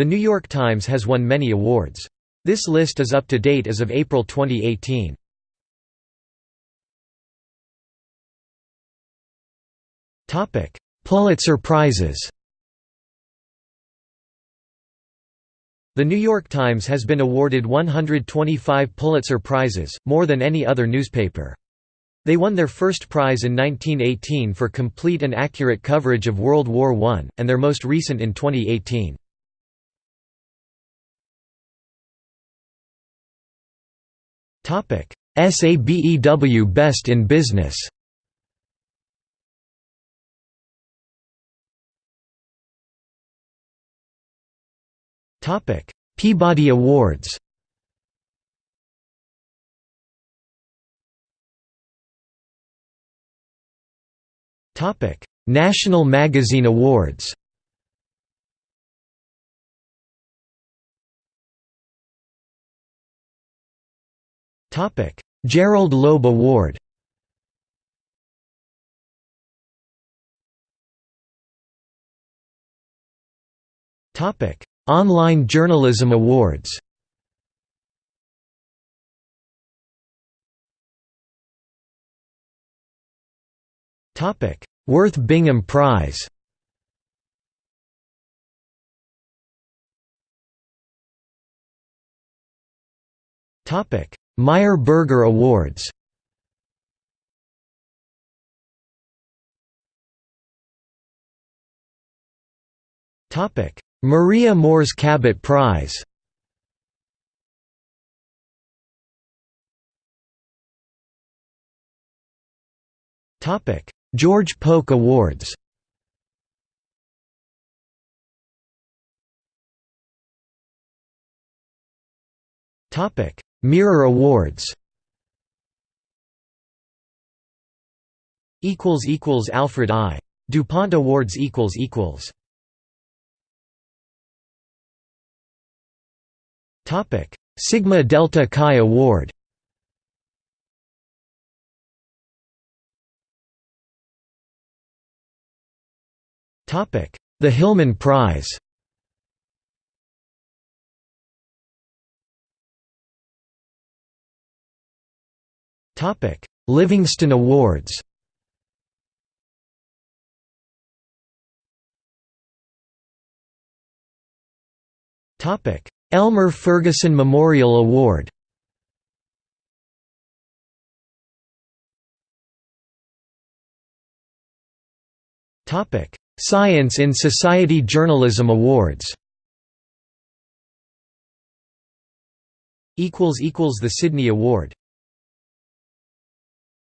The New York Times has won many awards. This list is up to date as of April 2018. Topic: Pulitzer Prizes The New York Times has been awarded 125 Pulitzer Prizes, more than any other newspaper. They won their first prize in 1918 for complete and accurate coverage of World War I, and their most recent in 2018. SABEW Best in Business. Peabody Awards. National Magazine Awards Gerald Loeb Award. Topic: Online Journalism Awards. Topic: Worth Bingham Prize Meyer Berger Awards. Maria Moores Cabot Prize. George Polk Awards Mirror Awards. Equals equals Alfred I. DuPont Awards equals equals. Topic. Sigma Delta Chi Award. Topic. The Hillman Prize Livingston Awards. Elmer Ferguson Memorial Award. Science in Society Journalism Awards. Equals equals The Sidney Award